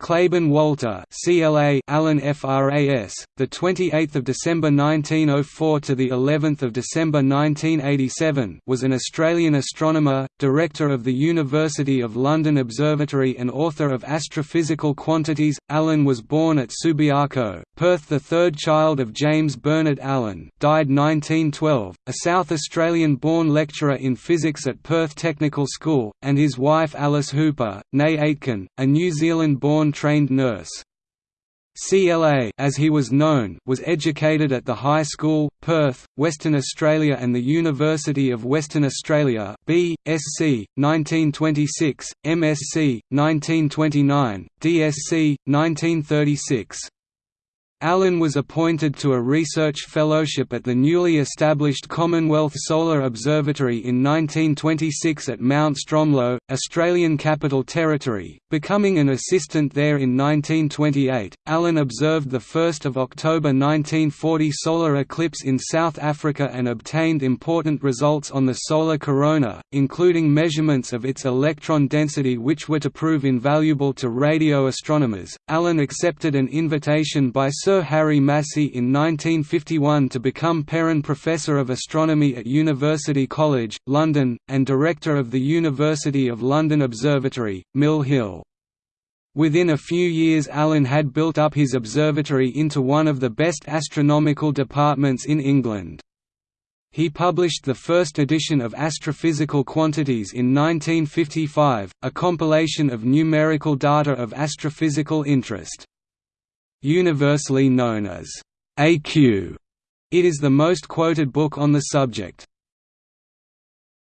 Clabon Walter, CLA, Allen FRAS, the 28th of December 1904 to the 11th of December 1987, was an Australian astronomer, director of the University of London Observatory and author of Astrophysical Quantities. Allen was born at Subiaco, Perth, the third child of James Bernard Allen, died 1912, a South Australian-born lecturer in physics at Perth Technical School, and his wife Alice Hooper, née Aitken, a New Zealand-born trained nurse. CLA as he was known was educated at the High School, Perth, Western Australia and the University of Western Australia B.Sc. 1926, MSc. 1929, DSc. 1936. Allen was appointed to a research fellowship at the newly established Commonwealth Solar Observatory in 1926 at Mount Stromlo, Australian Capital Territory, becoming an assistant there in 1928. Allen observed the 1st of October 1940 solar eclipse in South Africa and obtained important results on the solar corona, including measurements of its electron density which were to prove invaluable to radio astronomers. Allen accepted an invitation by Sir Harry Massey in 1951 to become Perren Professor of Astronomy at University College, London, and Director of the University of London Observatory, Mill Hill. Within a few years Allen had built up his observatory into one of the best astronomical departments in England. He published the first edition of Astrophysical Quantities in 1955, a compilation of numerical data of astrophysical interest. Universally known as AQ, it is the most quoted book on the subject.